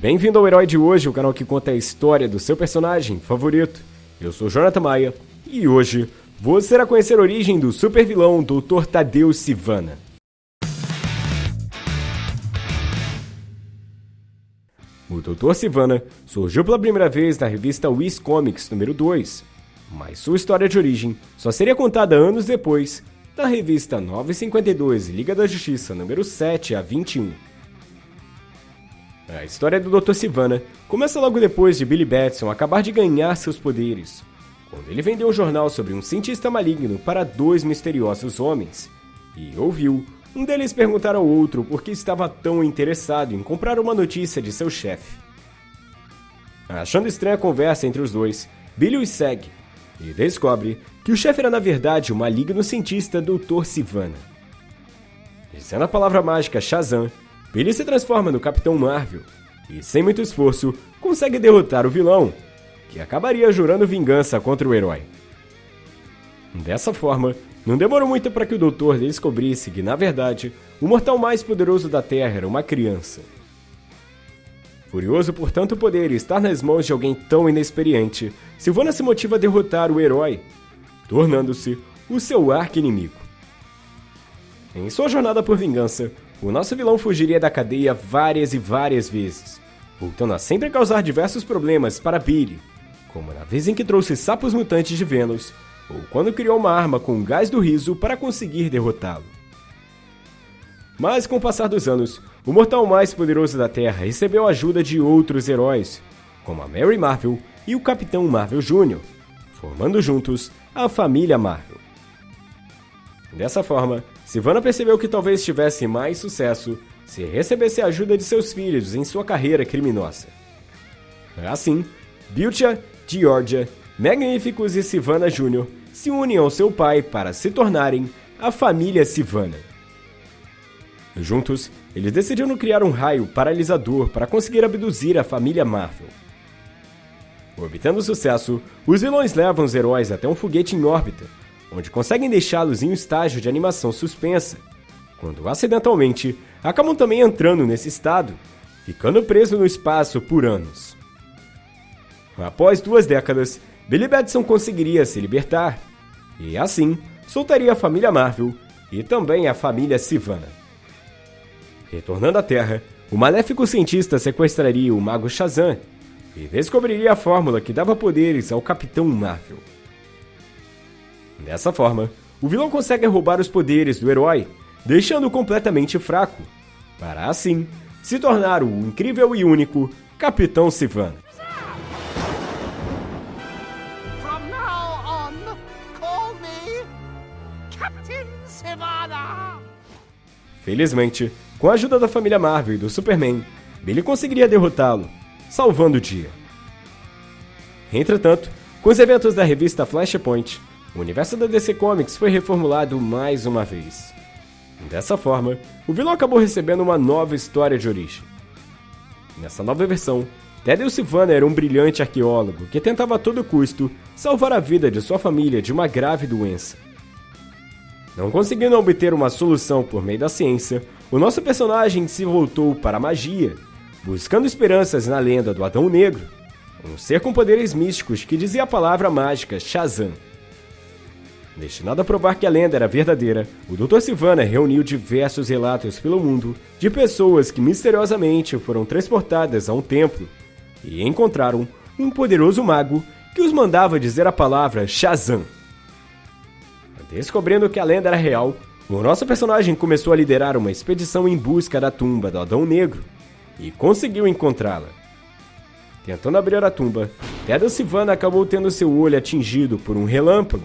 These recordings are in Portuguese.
Bem-vindo ao Herói de Hoje, o canal que conta a história do seu personagem favorito. Eu sou Jonathan Maia e hoje você irá conhecer a origem do supervilão Dr. Tadeu Sivana. O Dr. Sivana surgiu pela primeira vez na revista Wiz Comics número 2, mas sua história de origem só seria contada anos depois da revista 952 Liga da Justiça número 7 a 21. A história do Dr. Sivana começa logo depois de Billy Batson acabar de ganhar seus poderes, quando ele vendeu um jornal sobre um cientista maligno para dois misteriosos homens, e ouviu um deles perguntar ao outro por que estava tão interessado em comprar uma notícia de seu chefe. Achando estranha a conversa entre os dois, Billy os segue e descobre que o chefe era na verdade o maligno cientista Dr. Sivana. Dizendo a palavra mágica Shazam, Billy se transforma no Capitão Marvel e, sem muito esforço, consegue derrotar o vilão, que acabaria jurando vingança contra o herói. Dessa forma, não demorou muito para que o Doutor descobrisse que, na verdade, o mortal mais poderoso da Terra era uma criança. Furioso por tanto poder estar nas mãos de alguém tão inexperiente, Silvana se motiva a derrotar o herói, tornando-se o seu arqui-inimigo. Em sua jornada por vingança, o nosso vilão fugiria da cadeia várias e várias vezes, voltando a sempre causar diversos problemas para Billy, como na vez em que trouxe sapos mutantes de Vênus, ou quando criou uma arma com gás do riso para conseguir derrotá-lo. Mas com o passar dos anos, o mortal mais poderoso da Terra recebeu a ajuda de outros heróis, como a Mary Marvel e o Capitão Marvel Jr., formando juntos a família Marvel. Dessa forma, Silvana percebeu que talvez tivesse mais sucesso se recebesse a ajuda de seus filhos em sua carreira criminosa. Assim, Biltia, Georgia, Magnificus e Sivana Jr. se unem ao seu pai para se tornarem a família Sivana. Juntos, eles decidiram criar um raio paralisador para conseguir abduzir a família Marvel. Obtendo sucesso, os vilões levam os heróis até um foguete em órbita, onde conseguem deixá-los em um estágio de animação suspensa, quando acidentalmente acabam também entrando nesse estado, ficando preso no espaço por anos. Após duas décadas, Billy Batson conseguiria se libertar, e assim soltaria a família Marvel e também a família Sivana. Retornando à Terra, o maléfico cientista sequestraria o mago Shazam e descobriria a fórmula que dava poderes ao Capitão Marvel. Dessa forma, o vilão consegue roubar os poderes do herói, deixando-o completamente fraco, para assim se tornar o incrível e único Capitão Sivana. Felizmente, com a ajuda da família Marvel e do Superman, Billy conseguiria derrotá-lo, salvando o dia. Entretanto, com os eventos da revista Flashpoint, o universo da DC Comics foi reformulado mais uma vez. Dessa forma, o vilão acabou recebendo uma nova história de origem. Nessa nova versão, Tadeu Sivana era um brilhante arqueólogo que tentava a todo custo salvar a vida de sua família de uma grave doença. Não conseguindo obter uma solução por meio da ciência, o nosso personagem se voltou para a magia, buscando esperanças na lenda do Adão Negro, um ser com poderes místicos que dizia a palavra mágica Shazam. Destinado a provar que a lenda era verdadeira, o Dr. Sivana reuniu diversos relatos pelo mundo de pessoas que misteriosamente foram transportadas a um templo e encontraram um poderoso mago que os mandava dizer a palavra Shazam. Descobrindo que a lenda era real, o nosso personagem começou a liderar uma expedição em busca da tumba do Adão Negro e conseguiu encontrá-la. Tentando abrir a tumba, Pedro Sivana acabou tendo seu olho atingido por um relâmpago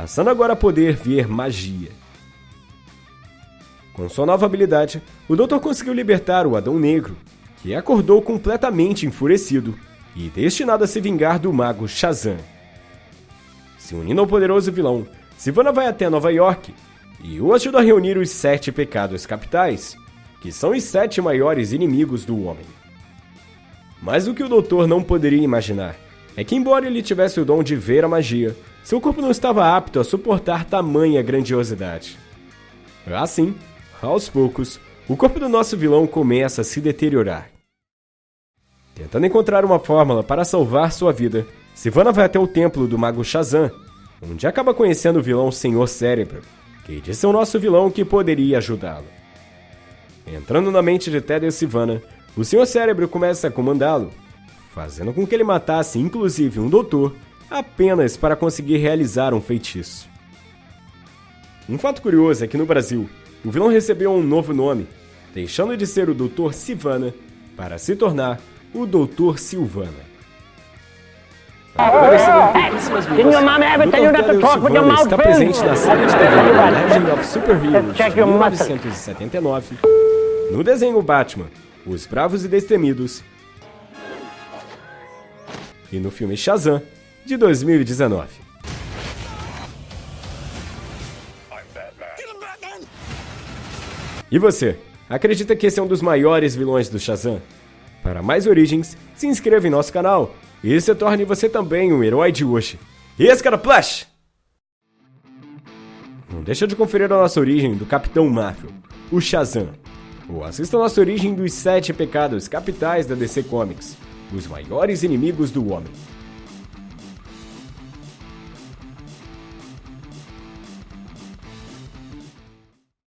passando agora a poder ver magia. Com sua nova habilidade, o Doutor conseguiu libertar o Adão Negro, que acordou completamente enfurecido e destinado a se vingar do mago Shazam. Se unindo ao poderoso vilão, Sivana vai até Nova York e o ajuda a reunir os sete pecados capitais, que são os sete maiores inimigos do homem. Mas o que o Doutor não poderia imaginar é que, embora ele tivesse o dom de ver a magia, seu corpo não estava apto a suportar tamanha grandiosidade. Assim, aos poucos, o corpo do nosso vilão começa a se deteriorar. Tentando encontrar uma fórmula para salvar sua vida, Sivana vai até o templo do mago Shazam, onde acaba conhecendo o vilão Senhor Cérebro, que disse ao nosso vilão que poderia ajudá-lo. Entrando na mente de Ted e Sivana, o Senhor Cérebro começa a comandá-lo, fazendo com que ele matasse inclusive um doutor apenas para conseguir realizar um feitiço. Um fato curioso é que no Brasil, o vilão recebeu um novo nome, deixando de ser o Dr. Sivana para se tornar o Dr. Silvana. Agora recebendo pouquíssimas minutos, o Dr. Silvana está presente na série de TV Legend of Super Heroes de 1979, no desenho Batman, Os Bravos e Destemidos, e no filme Shazam, de 2019. E você, acredita que esse é um dos maiores vilões do Shazam? Para mais origens, se inscreva em nosso canal e se torne você também um herói de hoje. E esse cara! Não deixa de conferir a nossa origem do Capitão Marvel, o Shazam. Ou assista a nossa origem dos sete pecados capitais da DC Comics, os maiores inimigos do homem.